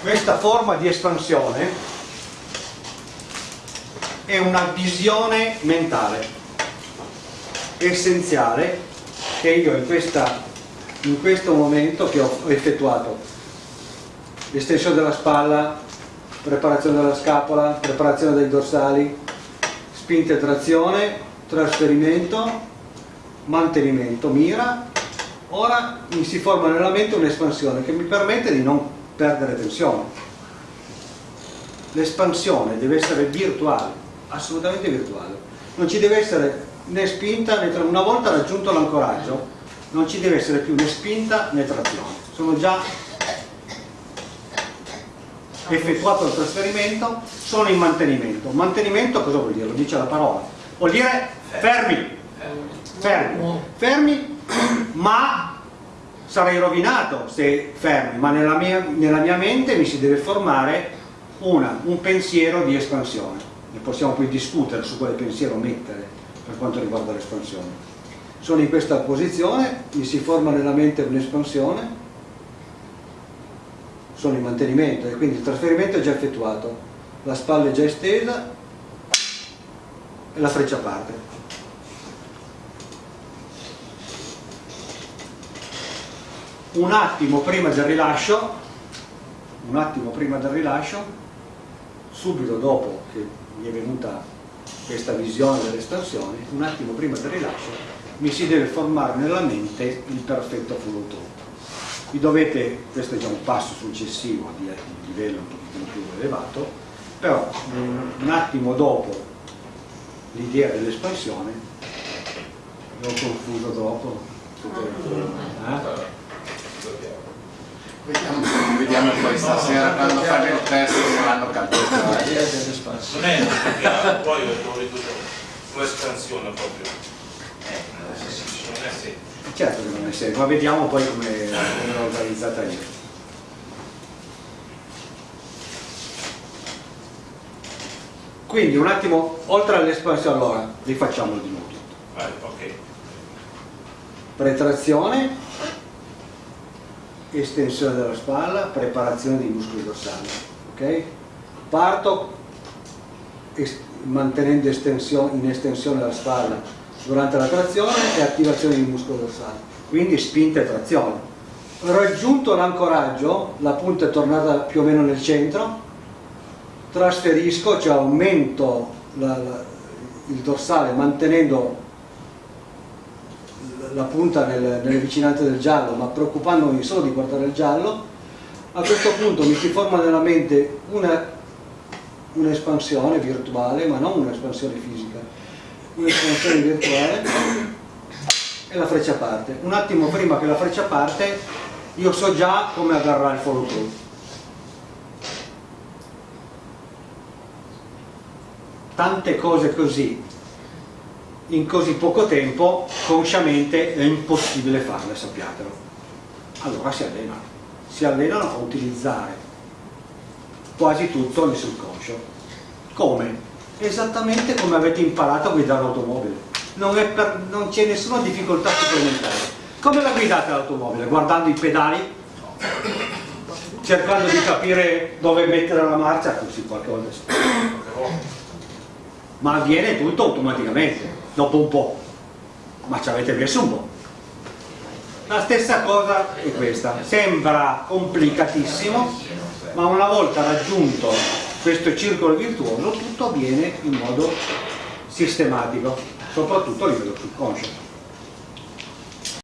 questa forma di espansione è una visione mentale essenziale che io in, questa, in questo momento che ho effettuato. Estensione della spalla preparazione della scapola preparazione dei dorsali spinta e trazione trasferimento mantenimento mira. Ora mi si forma nella mente un'espansione che mi permette di non perdere tensione. L'espansione deve essere virtuale, assolutamente virtuale. Non ci deve essere né spinta né trazione. Una volta raggiunto l'ancoraggio non ci deve essere più né spinta né trazione. Sono già effettuato il trasferimento, sono in mantenimento. Mantenimento cosa vuol dire? Lo dice la parola. Vuol dire fermi. Fermi. Fermi, ma sarei rovinato se fermi, ma nella mia, nella mia mente mi si deve formare una, un pensiero di espansione. Ne possiamo poi discutere su quale pensiero mettere per quanto riguarda l'espansione. Sono in questa posizione, mi si forma nella mente un'espansione, sono in mantenimento e quindi il trasferimento è già effettuato, la spalla è già estesa e la freccia parte. Un attimo prima del rilascio un attimo prima del rilascio subito dopo che mi è venuta questa visione dell'espansione un attimo prima del rilascio mi si deve formare nella mente il perfetto follow vi dovete, questo è già un passo successivo di, di livello un pochino più elevato però un attimo dopo l'idea dell'espansione l'ho confuso troppo eh? Vediamo, vediamo poi stasera quando fanno il test l'hanno capito. Non è una poi ho ridotto un'espansione proprio. Non è semplice. Certo che non è semplice, ma vediamo poi come è organizzata io. Quindi un attimo, oltre all'espansione, allora rifacciamolo di nuovo tutto. Pretrazione, estensione della spalla, preparazione dei muscoli dorsali. Okay? Parto mantenendo estensione, in estensione la spalla durante la trazione e attivazione dei muscoli dorsali, quindi spinta e trazione. Raggiunto l'ancoraggio, la punta è tornata più o meno nel centro, trasferisco, cioè aumento la, la, il dorsale mantenendo la punta nel, nelle vicinanze del giallo, ma preoccupandomi solo di guardare il giallo, a questo punto mi si forma nella mente un'espansione un virtuale, ma non un'espansione fisica, un'espansione virtuale e la freccia parte. Un attimo prima che la freccia parte, io so già come agarrare il follow through. Tante cose così in così poco tempo consciamente è impossibile farle, sappiatelo. Allora si allenano, si allenano a utilizzare quasi tutto nel subconscio. Come? Esattamente come avete imparato a guidare l'automobile. Non, c'è nessuna difficoltà supplementare. Come la guidate l'automobile? Guardando i pedali? Cercando di capire dove mettere la marcia? Così qualche volta Ma avviene tutto automaticamente dopo un po', ma ci avete messo un po'. La stessa cosa è questa, sembra complicatissimo, ma una volta raggiunto questo circolo virtuoso tutto avviene in modo sistematico, soprattutto a livello subconscio.